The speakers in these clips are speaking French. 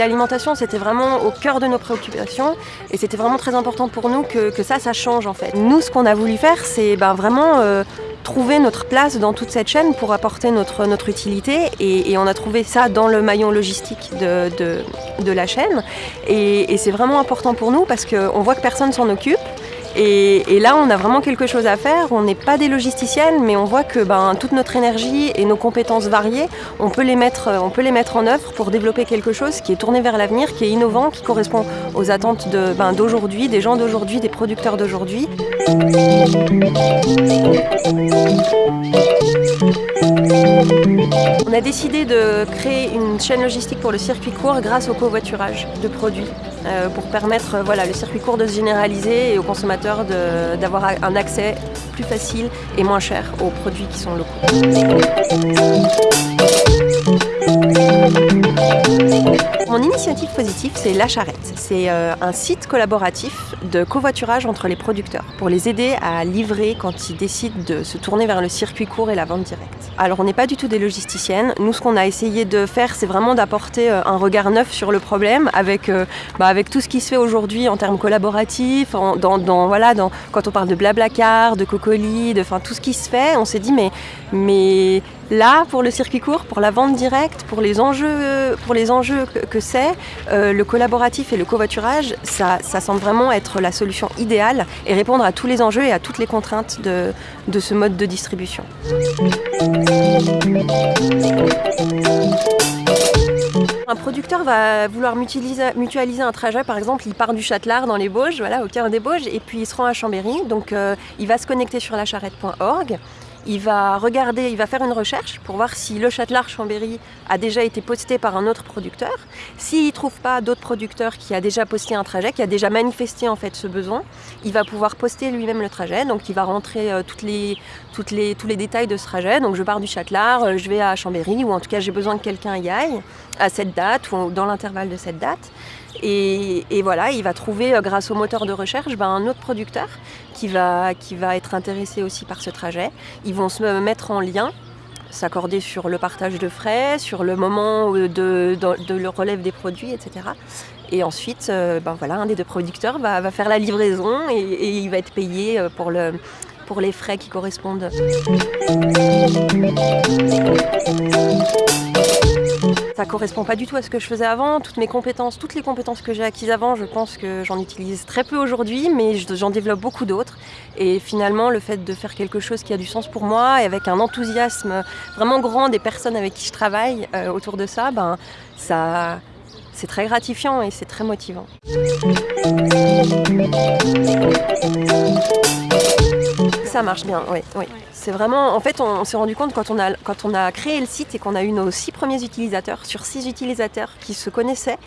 L'alimentation, c'était vraiment au cœur de nos préoccupations. Et c'était vraiment très important pour nous que, ça, ça change en fait. Nous, ce qu'on a voulu faire, c'est ben, vraiment euh, trouver notre place dans toute cette chaîne pour apporter notre, utilité. Et, on a trouvé ça dans le maillon logistique de, la chaîne. Et, et c'est vraiment important pour nous parce qu'on voit que personne s'en occupe et, là, on a vraiment quelque chose à faire. On n'est pas des logisticiennes, mais on voit que ben, toute notre énergie et nos compétences variées, on peut, les mettre, on peut les mettre en œuvre pour développer quelque chose qui est tourné vers l'avenir, qui est innovant, qui correspond aux attentes d'aujourd'hui, ben, des gens d'aujourd'hui, des producteurs d'aujourd'hui. On a décidé de créer une chaîne logistique pour le circuit court grâce au covoiturage de produits euh, pour permettre euh, voilà, le circuit court de se généraliser et aux consommateurs d'avoir un accès plus facile et moins cher aux produits qui sont locaux. Mon initiative positive, c'est La Charrette. C'est euh, un site collaboratif de covoiturage entre les producteurs pour les aider à livrer quand ils décident de se tourner vers le circuit court et la vente directe. Alors on n'est pas du tout des logisticiennes. Nous, ce qu'on a essayé de faire, c'est vraiment d'apporter euh, un regard neuf sur le problème avec, euh, bah, avec tout ce qui se fait aujourd'hui en termes collaboratifs, dans, dans, voilà, quand on parle de Blablacar, de Cocoli, de tout ce qui se fait, on s'est dit mais, mais là, pour le circuit court, pour la vente directe, pour les enjeux, pour les enjeux que, c'est, euh, le collaboratif et le covoiturage, ça, semble vraiment être la solution idéale et répondre à tous les enjeux et à toutes les contraintes de, ce mode de distribution. Un producteur va vouloir mutualiser, mutualiser, un trajet, par exemple, il part du Châtelard dans les Bauges, voilà, au cœur des Bauges, et puis il se rend à Chambéry, donc euh, il va se connecter sur lacharrette.org, il va regarder, il va faire une recherche pour voir si le Châtelard Chambéry a déjà été posté par un autre producteur. S'il ne trouve pas d'autres producteurs qui a déjà posté un trajet, qui a déjà manifesté en fait ce besoin, il va pouvoir poster lui-même le trajet. Donc il va rentrer euh, tous les détails de ce trajet. Donc je pars du Châtelard, euh, je vais à Chambéry, ou en tout cas j'ai besoin que quelqu'un y aille à cette date ou dans l'intervalle de cette date. Et, voilà, il va trouver, euh, grâce au moteur de recherche, ben, un autre producteur qui va, qui va être intéressé aussi par ce trajet. Ils vont se mettre en lien, s'accorder sur le partage de frais, sur le moment de, de, le relève des produits, etc. Et ensuite, euh, ben voilà, un des deux producteurs va, faire la livraison et, et, il va être payé euh, pour, le, pour les frais qui correspondent. Ça correspond pas du tout à ce que je faisais avant. Toutes mes compétences, toutes les compétences que j'ai acquises avant, je pense que j'en utilise très peu aujourd'hui, mais j'en développe beaucoup d'autres. Et finalement, le fait de faire quelque chose qui a du sens pour moi et avec un enthousiasme vraiment grand des personnes avec qui je travaille euh, autour de ça, ben, ça, c'est très gratifiant et c'est très motivant. Ça marche bien, oui. oui. C'est vraiment, en fait, on, on s'est rendu compte quand on, a, quand on a créé le site et qu'on a eu nos six premiers utilisateurs, sur six utilisateurs qui se connaissaient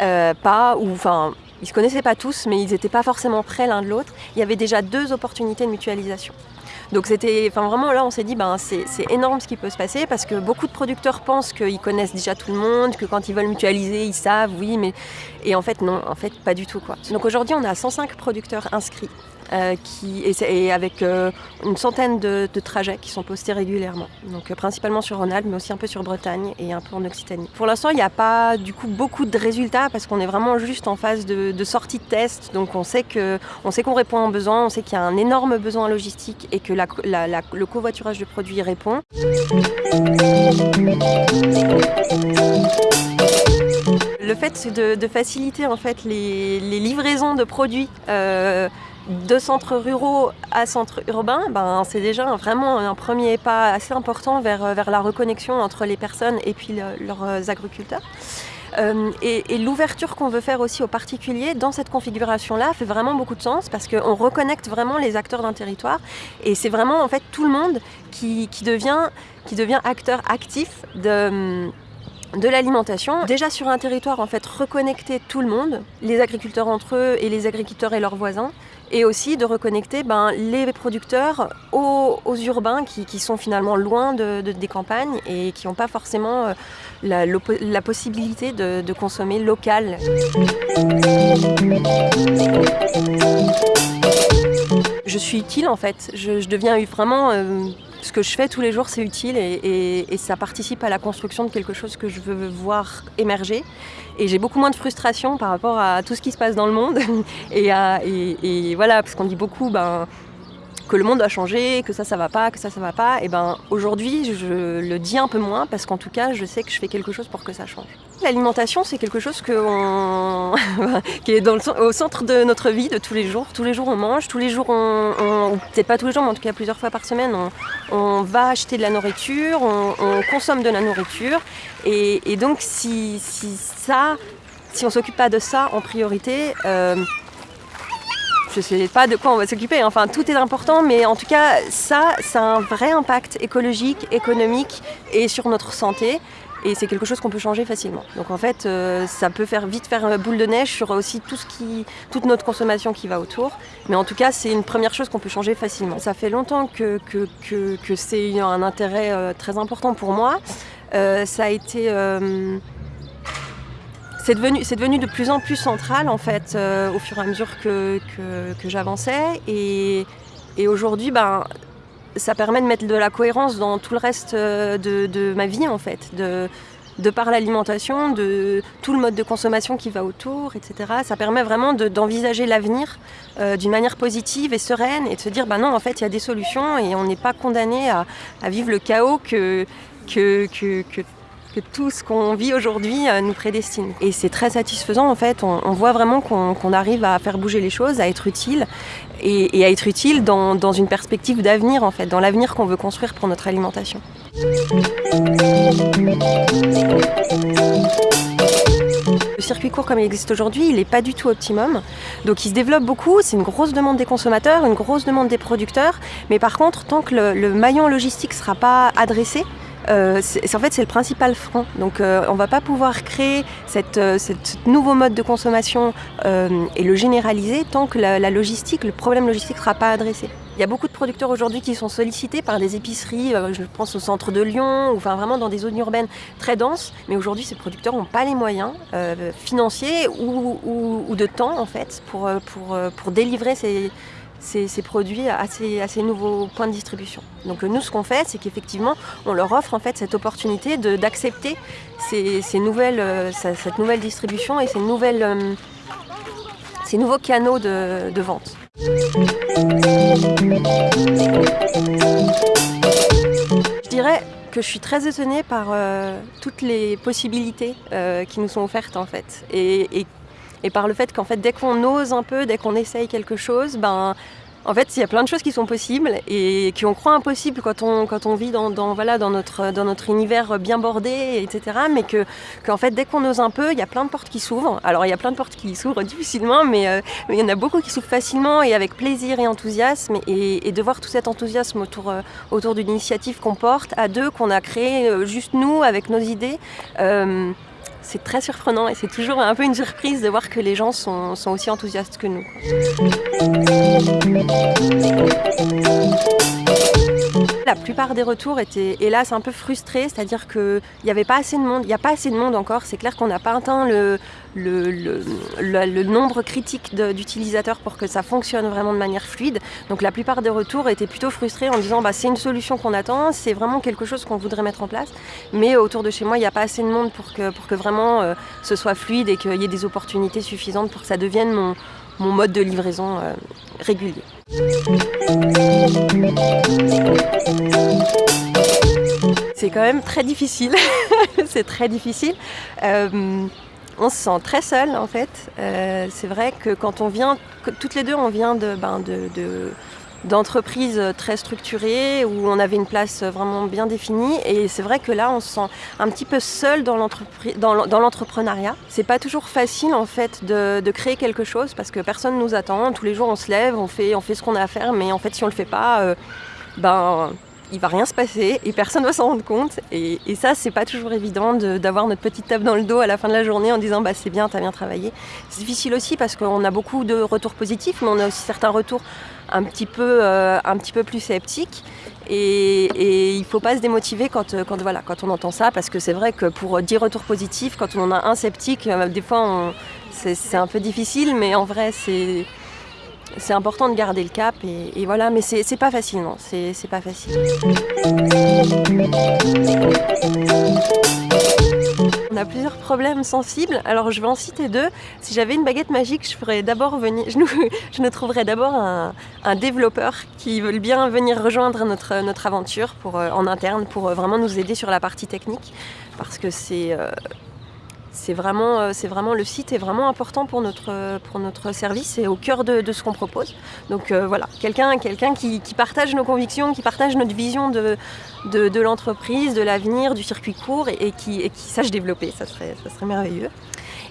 euh, pas, ou enfin, ils se connaissaient pas tous, mais ils n'étaient pas forcément prêts l'un de l'autre. Il y avait déjà deux opportunités de mutualisation. Donc c'était, enfin vraiment là on s'est dit ben c'est énorme ce qui peut se passer parce que beaucoup de producteurs pensent qu'ils connaissent déjà tout le monde, que quand ils veulent mutualiser ils savent, oui, mais et en fait non, en fait pas du tout quoi. Donc aujourd'hui on a 105 producteurs inscrits euh, qui, et, avec euh, une centaine de, trajets qui sont postés régulièrement. Donc euh, principalement sur Rhône-Alpes, mais aussi un peu sur Bretagne et un peu en Occitanie. Pour l'instant, il n'y a pas du coup beaucoup de résultats parce qu'on est vraiment juste en phase de, sortie de test. Donc on sait qu'on répond à un besoin, on sait qu'il y a un énorme besoin logistique et que le covoiturage de produits répond. Le fait de, faciliter en fait les, livraisons de produits euh, de centres ruraux à centres urbains, ben, c'est déjà vraiment un premier pas assez important vers, vers la reconnexion entre les personnes et puis le, leurs agriculteurs. Euh, et, et l'ouverture qu'on veut faire aussi aux particuliers dans cette configuration-là fait vraiment beaucoup de sens parce qu'on reconnecte vraiment les acteurs d'un territoire et c'est vraiment en fait tout le monde qui, qui, devient, qui devient acteur actif de de l'alimentation. Déjà sur un territoire, en fait, reconnecter tout le monde, les agriculteurs entre eux et les agriculteurs et leurs voisins, et aussi de reconnecter ben, les producteurs aux, urbains qui, sont finalement loin de, de, des campagnes et qui n'ont pas forcément euh, la, possibilité de, consommer local. Je suis utile en fait, je, je deviens vraiment... Euh, ce que je fais tous les jours, c'est utile et, ça participe à la construction de quelque chose que je veux voir émerger. Et j'ai beaucoup moins de frustration par rapport à tout ce qui se passe dans le monde. et, et, voilà, parce qu'on dit beaucoup, ben, que le monde a changé, que ça, ça va pas, que ça, ça va pas. Et ben aujourd'hui, je le dis un peu moins parce qu'en tout cas, je sais que je fais quelque chose pour que ça change. L'alimentation, c'est quelque chose que qui est au centre de notre vie de tous les jours. Tous les jours, on mange, tous les jours, on, peut-être pas tous les jours, mais en tout cas plusieurs fois par semaine, on, va acheter de la nourriture, on, consomme de la nourriture. Et, donc, si, ça, si on s'occupe pas de ça en priorité, euh, je ne sais pas de quoi on va s'occuper, enfin tout est important, mais en tout cas ça, ça a un vrai impact écologique, économique et sur notre santé. Et c'est quelque chose qu'on peut changer facilement. Donc en fait, euh, ça peut faire vite faire boule de neige sur aussi tout ce qui, toute notre consommation qui va autour. Mais en tout cas, c'est une première chose qu'on peut changer facilement. Ça fait longtemps que, que, que, c'est un intérêt euh, très important pour moi. Euh, ça a été c'est devenu, devenu, de plus en plus central en fait euh, au fur et à mesure que, j'avançais et, aujourd'hui ben, ça permet de mettre de la cohérence dans tout le reste euh, de, ma vie en fait, de, par l'alimentation, de tout le mode de consommation qui va autour, etc. Ça permet vraiment d'envisager l'avenir euh, d'une manière positive et sereine et de se dire bah non en fait il y a des solutions et on n'est pas condamné à, à, vivre le chaos que, que, que, que que tout ce qu'on vit aujourd'hui euh, nous prédestine. Et c'est très satisfaisant en fait, on, voit vraiment qu'on arrive à faire bouger les choses, à être utile et, à être utile dans, une perspective d'avenir en fait, dans l'avenir qu'on veut construire pour notre alimentation. Le circuit court comme il existe aujourd'hui, il n'est pas du tout optimum. Donc il se développe beaucoup, c'est une grosse demande des consommateurs, une grosse demande des producteurs. Mais par contre, tant que le maillon logistique ne sera pas adressé, euh, en fait c'est le principal frein. Donc euh, on ne va pas pouvoir créer cette, euh, nouveau mode de consommation et le généraliser tant que la, logistique, le problème logistique ne sera pas adressé. Il y a beaucoup de producteurs aujourd'hui qui sont sollicités par des épiceries, je pense au centre de Lyon, ou enfin vraiment dans des zones urbaines très denses, mais aujourd'hui ces producteurs n'ont pas les moyens financiers ou, ou, de temps en fait pour, pour, pour délivrer ces, ces, produits à ces, nouveaux points de distribution. Donc nous, ce qu'on fait, c'est qu'effectivement, on leur offre en fait cette opportunité d'accepter ces, nouvelles, euh, cette nouvelle distribution et ces, euh, nouveaux canaux de, vente. Je dirais que je suis très étonnée par euh, toutes les possibilités qui nous sont offertes en fait. Par le fait qu'en fait dès qu'on ose un peu, dès qu'on essaye quelque chose, ben en fait, il y a plein de choses qui sont possibles et qui on croit impossibles quand on, quand on vit dans, voilà, dans, notre, dans notre univers bien bordé, etc. Mais que, qu'en fait, dès qu'on ose un peu, il y a plein de portes qui s'ouvrent. Alors, il y a plein de portes qui s'ouvrent difficilement, mais, euh, il y en a beaucoup qui s'ouvrent facilement et avec plaisir et enthousiasme. Et, de voir tout cet enthousiasme autour, euh, autour d'une initiative qu'on porte à deux, qu'on a créé euh, juste nous, avec nos idées c'est très surprenant et c'est toujours un peu une surprise de voir que les gens sont, sont aussi enthousiastes que nous. La plupart des retours étaient hélas un peu frustrés, c'est-à-dire qu'il n'y avait pas assez de monde, il n'y a pas assez de monde encore, c'est clair qu'on n'a pas atteint le, nombre critique d'utilisateurs pour que ça fonctionne vraiment de manière fluide. Donc la plupart des retours étaient plutôt frustrés en disant bah, c'est une solution qu'on attend, c'est vraiment quelque chose qu'on voudrait mettre en place, mais autour de chez moi il n'y a pas assez de monde pour que, pour que vraiment euh, ce soit fluide et qu'il y ait des opportunités suffisantes pour que ça devienne mon, mon mode de livraison euh, régulier. C'est quand même très difficile, c'est très difficile. Euh, on se sent très seul en fait. Euh, c'est vrai que quand on vient, toutes les deux on vient de, ben, de d'entreprises très structurées où on avait une place vraiment bien définie et c'est vrai que là on se sent un petit peu seul dans l'entrepreneuriat. C'est pas toujours facile en fait de, créer quelque chose parce que personne nous attend. Tous les jours on se lève, on fait, on fait ce qu'on a à faire mais en fait si on le fait pas, euh, ben il va rien se passer et personne va s'en rendre compte. Et, ça, c'est pas toujours évident d'avoir notre petite table dans le dos à la fin de la journée en disant bah c'est bien, t'as bien travaillé. C'est difficile aussi parce qu'on a beaucoup de retours positifs, mais on a aussi certains retours un petit peu, euh, un petit peu plus sceptiques. Et, et, il faut pas se démotiver quand, quand, voilà, quand on entend ça, parce que c'est vrai que pour 10 retours positifs, quand on en a un sceptique, euh, des fois c'est un peu difficile, mais en vrai c'est c'est important de garder le cap et, voilà, mais c'est pas facile, non, c'est pas facile. On a plusieurs problèmes sensibles, alors je vais en citer deux. Si j'avais une baguette magique, je ferais d'abord venir, je nous, je trouverais d'abord un, développeur qui veut bien venir rejoindre notre, notre aventure pour, euh, en interne pour euh, vraiment nous aider sur la partie technique, parce que c'est euh, c'est vraiment, euh, c'est vraiment, le site est vraiment important pour notre, pour notre service et au cœur de, ce qu'on propose. Donc euh, voilà, quelqu'un quelqu'un qui, partage nos convictions, qui partage notre vision de, de, l'entreprise, de l'avenir, du circuit court et, qui, et, qui, sache développer, ça ça serait merveilleux.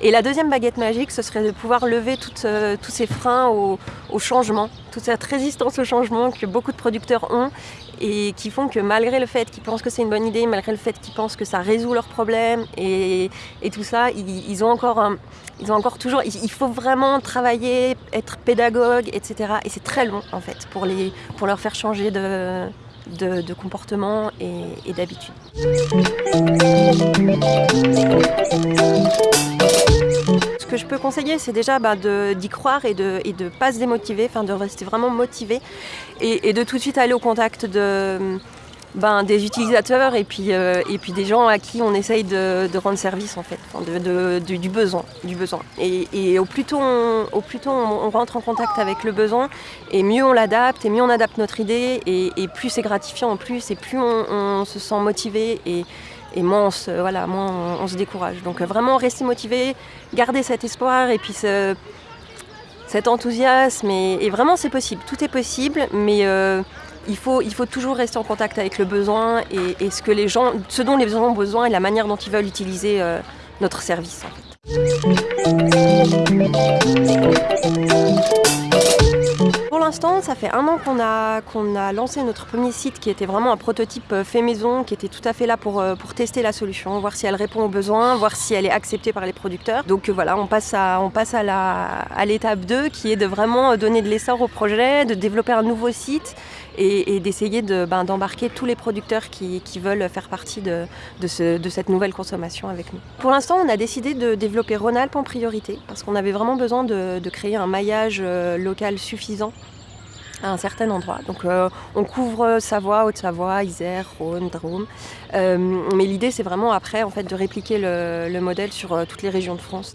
Et la deuxième baguette magique, ce serait de pouvoir lever euh, tous ces freins au, changement, toute cette résistance au changement que beaucoup de producteurs ont et qui font que malgré le fait qu'ils pensent que c'est une bonne idée, malgré le fait qu'ils pensent que ça résout leurs problèmes et, tout ça, ils, ont encore ils ont encore toujours, il faut vraiment travailler, être pédagogue, etc. Et c'est très long en fait pour, les, pour leur faire changer de, de, comportement et, d'habitude. Ce que je peux conseiller, c'est déjà bah, d'y croire et de ne pas se démotiver, de rester vraiment motivé et, de tout de suite aller au contact de, ben, des utilisateurs et puis, euh, et puis des gens à qui on essaye de, rendre service en fait, du besoin. Du besoin. Et, au plus tôt, on, au plus tôt on, rentre en contact avec le besoin, et mieux on l'adapte, et mieux on adapte notre idée, et, plus c'est gratifiant en plus, et plus on, se sent motivé, et, moins, on se, voilà, moins on, se décourage. Donc vraiment rester motivé, garder cet espoir, et puis cet enthousiasme, et, vraiment c'est possible, tout est possible, mais... Euh, il faut, il faut toujours rester en contact avec le besoin et, ce, que les gens, ce dont les gens ont besoin et la manière dont ils veulent utiliser euh, notre service. Pour l'instant, ça fait un an qu'on a, a lancé notre premier site qui était vraiment un prototype euh, fait maison, qui était tout à fait là pour, euh, pour tester la solution, voir si elle répond aux besoins, voir si elle est acceptée par les producteurs. Donc voilà, on passe à, à, la, à l'étape 2 qui est de vraiment donner de l'essor au projet, de développer un nouveau site et, d'essayer ben, d'embarquer tous les producteurs qui, veulent faire partie de, cette nouvelle consommation avec nous. Pour l'instant, on a décidé de développer Rhône-Alpes en priorité parce qu'on avait vraiment besoin de, créer un maillage euh, local suffisant à un certain endroit. Donc euh, on couvre Savoie, Haute-Savoie, Isère, Rhône, Drôme. Euh, mais l'idée c'est vraiment après en fait de répliquer le, modèle sur toutes les régions de France.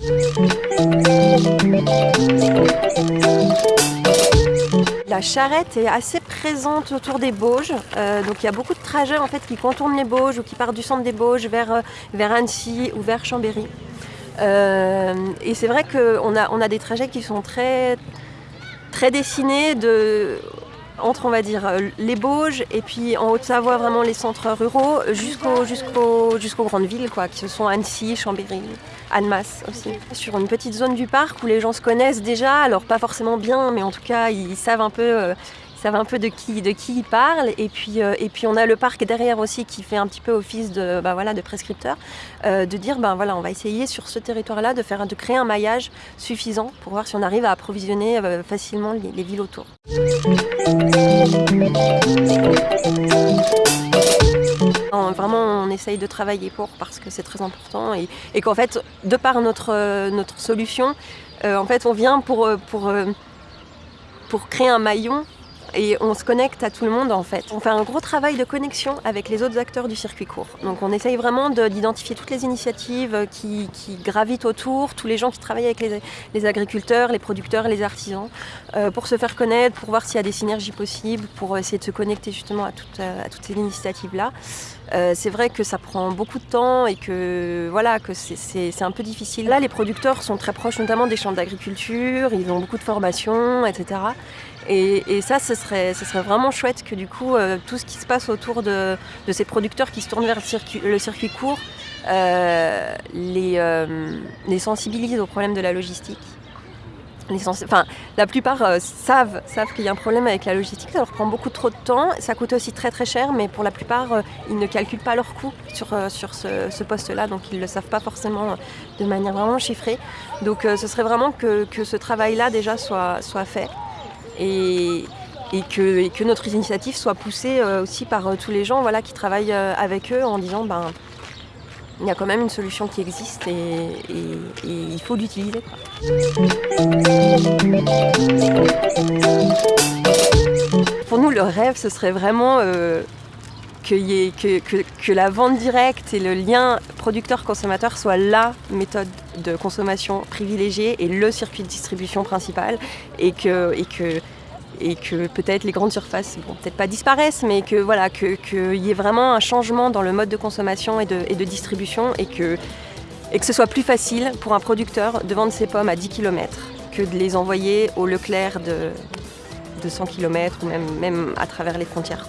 La charrette est assez présente autour des Bauges, euh, donc il y a beaucoup de trajets en fait qui contournent les Bauges ou qui partent du centre des Bauges vers, euh, vers Annecy ou vers Chambéry. Euh, et c'est vrai qu'on a, des trajets qui sont très, dessinés de, entre on va dire les Bauges et puis en Haute-Savoie vraiment les centres ruraux jusqu'aux jusqu'aux grandes villes quoi, qui sont Annecy, Chambéry, Annemasse aussi. Sur une petite zone du parc où les gens se connaissent déjà, alors pas forcément bien, mais en tout cas ils savent un peu, euh, savent un peu de qui, de qui ils parlent. Et puis, euh, et puis on a le parc derrière aussi qui fait un petit peu office de, bah voilà, de prescripteur, euh, de dire ben voilà, on va essayer sur ce territoire-là de, faire, de créer un maillage suffisant pour voir si on arrive à approvisionner facilement les villes autour. Vraiment, on essaye de travailler pour parce que c'est très important et, qu'en fait, de par notre, notre solution, euh, en fait, on vient pour, pour, pour créer un maillon et on se connecte à tout le monde en fait. On fait un gros travail de connexion avec les autres acteurs du circuit court. Donc on essaye vraiment d'identifier toutes les initiatives qui, gravitent autour, tous les gens qui travaillent avec les, agriculteurs, les producteurs, les artisans, euh, pour se faire connaître, pour voir s'il y a des synergies possibles, pour essayer de se connecter justement à, euh, toutes ces initiatives-là. Euh, c'est vrai que ça prend beaucoup de temps et que voilà que c'est un peu difficile. Là, les producteurs sont très proches notamment des champs d'agriculture, ils ont beaucoup de formations, etc. Et, ça, ce serait, vraiment chouette que du coup, euh, tout ce qui se passe autour de, ces producteurs qui se tournent vers le circuit, court euh, euh, les, sensibilise au problème de la logistique. enfin, la plupart savent, qu'il y a un problème avec la logistique, ça leur prend beaucoup trop de temps, ça coûte aussi très très cher, mais pour la plupart, ils ne calculent pas leurs coûts sur, ce, poste-là, donc ils ne le savent pas forcément de manière vraiment chiffrée. Donc ce serait vraiment que, ce travail-là déjà soit fait et, que, notre initiative soit poussée euh, aussi par euh, tous les gens voilà, qui travaillent euh, avec eux en disant ben, il y a quand même une solution qui existe et, il faut l'utiliser. Pour nous, le rêve, ce serait vraiment que, la vente directe et le lien producteur-consommateur soient la méthode de consommation privilégiée et le circuit de distribution principal et que, peut-être les grandes surfaces, bon, peut-être pas disparaissent, mais voilà, qu'il y ait vraiment un changement dans le mode de consommation et de, distribution et que, ce soit plus facile pour un producteur de vendre ses pommes à 10 km que de les envoyer au Leclerc de, de 100 km ou même, à travers les frontières.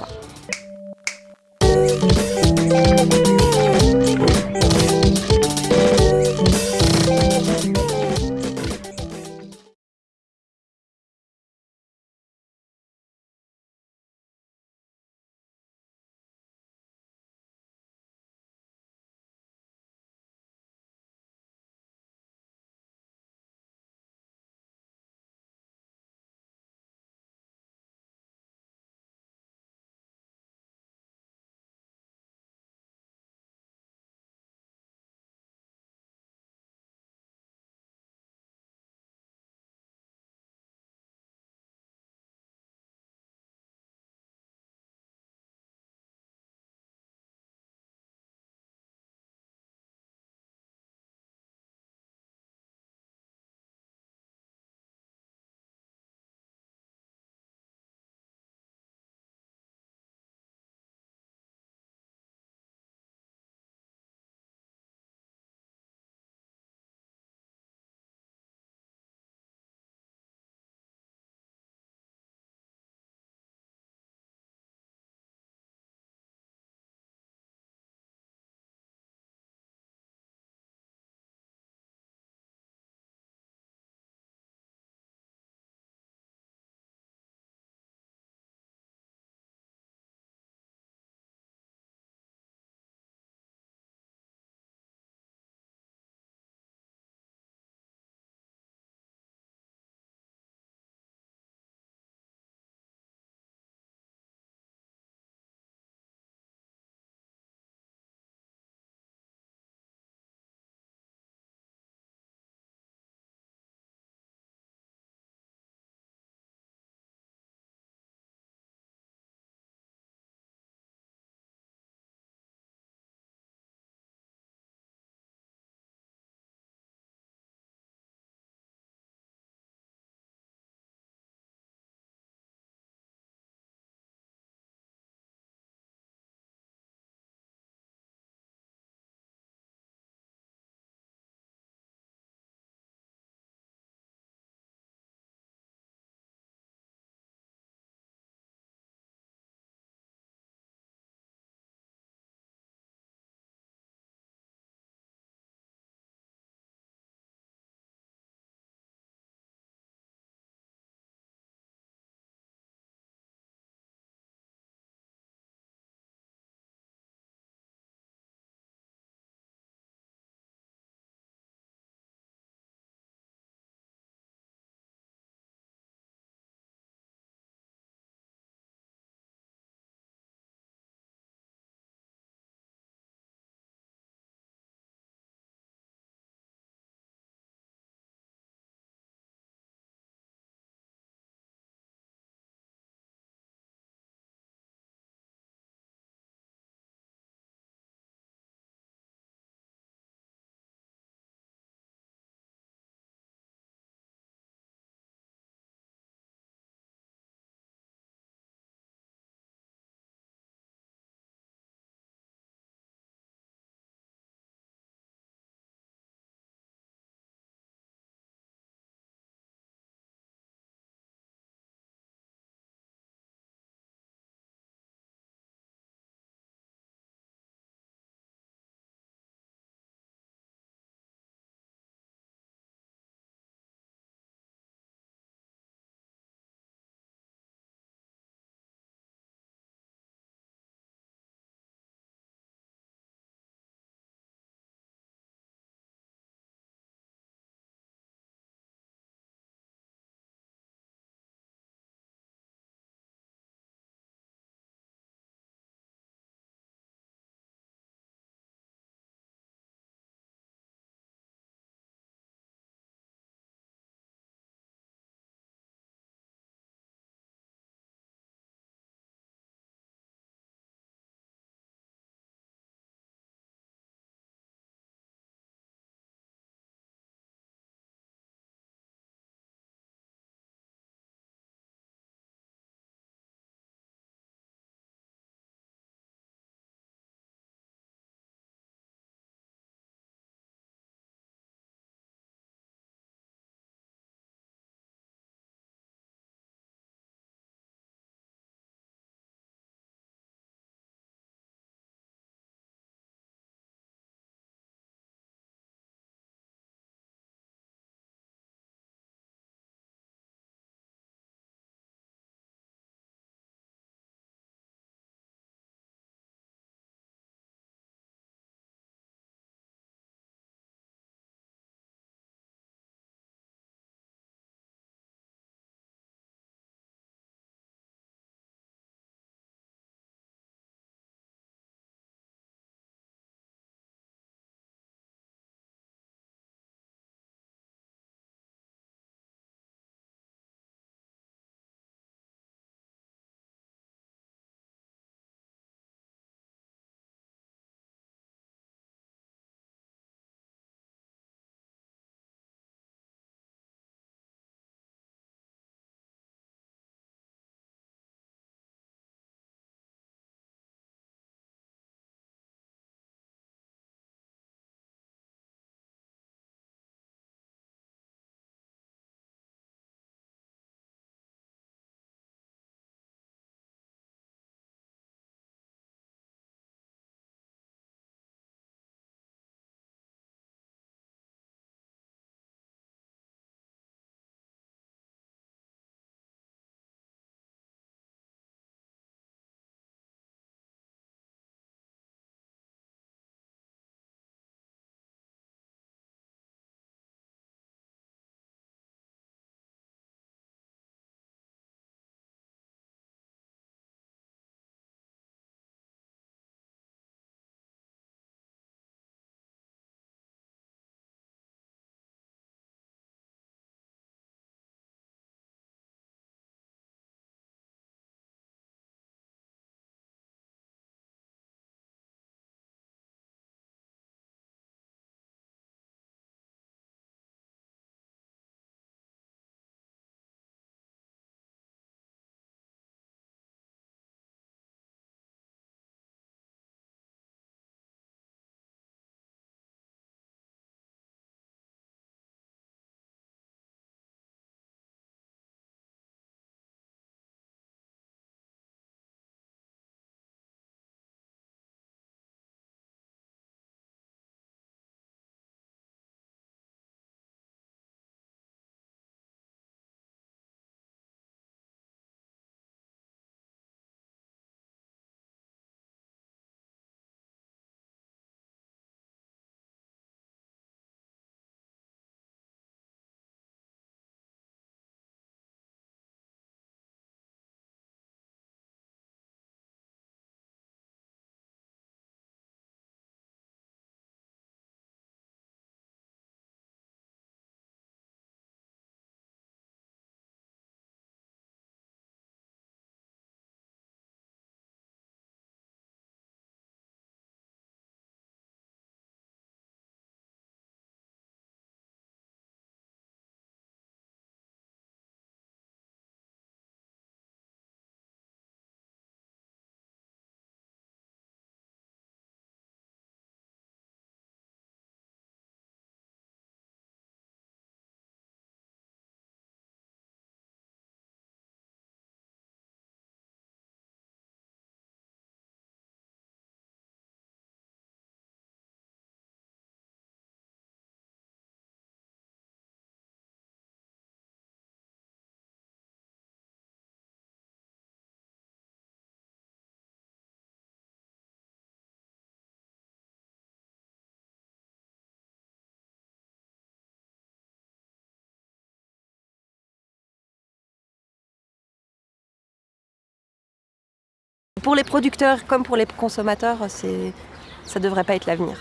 Pour les producteurs comme pour les consommateurs, ça ne devrait pas être l'avenir.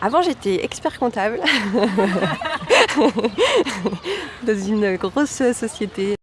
Avant, j'étais expert comptable dans une grosse société